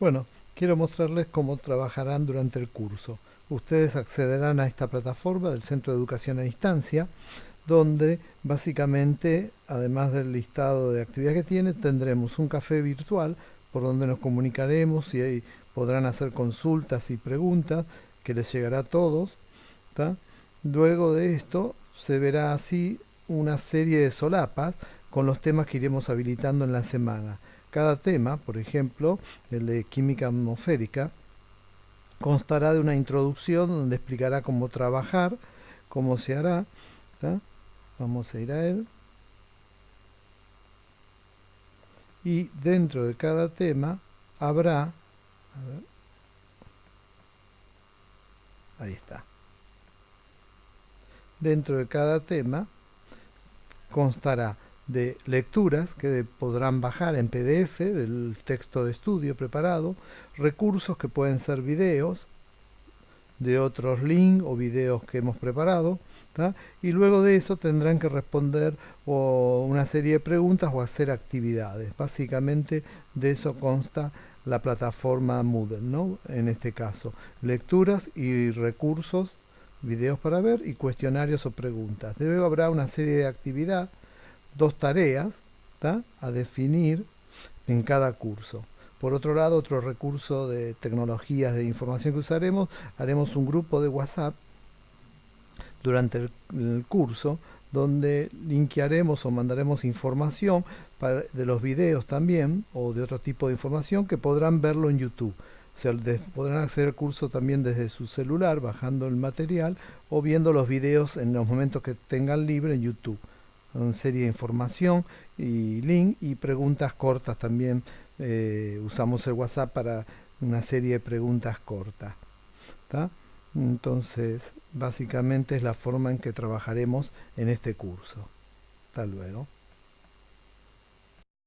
Bueno, quiero mostrarles cómo trabajarán durante el curso. Ustedes accederán a esta plataforma del Centro de Educación a Distancia, donde básicamente, además del listado de actividades que tiene, tendremos un café virtual por donde nos comunicaremos y ahí podrán hacer consultas y preguntas que les llegará a todos. Luego de esto se verá así una serie de solapas con los temas que iremos habilitando en la semana. Cada tema, por ejemplo, el de química atmosférica, constará de una introducción donde explicará cómo trabajar, cómo se hará. Vamos a ir a él. Y dentro de cada tema habrá... ahí está. Dentro de cada tema constará de lecturas que podrán bajar en PDF del texto de estudio preparado, recursos que pueden ser videos de otros links o videos que hemos preparado, y luego de eso tendrán que responder o una serie de preguntas o hacer actividades. Básicamente de eso consta la plataforma Moodle, ¿no? en este caso, lecturas y recursos, videos para ver y cuestionarios o preguntas. Luego habrá una serie de actividades dos tareas a definir en cada curso. Por otro lado, otro recurso de tecnologías de información que usaremos, haremos un grupo de WhatsApp durante el, curso donde linkearemos o mandaremos información de los videos también o de otro tipo de información que podrán verlo en YouTube. O sea, podrán acceder al curso también desde su celular, bajando el material o viendo los videos en los momentos que tengan libre en YouTube una serie de información y link y preguntas cortas también. Eh, usamos el WhatsApp para una serie de preguntas cortas. Entonces, básicamente es la forma en que trabajaremos en este curso. Hasta luego.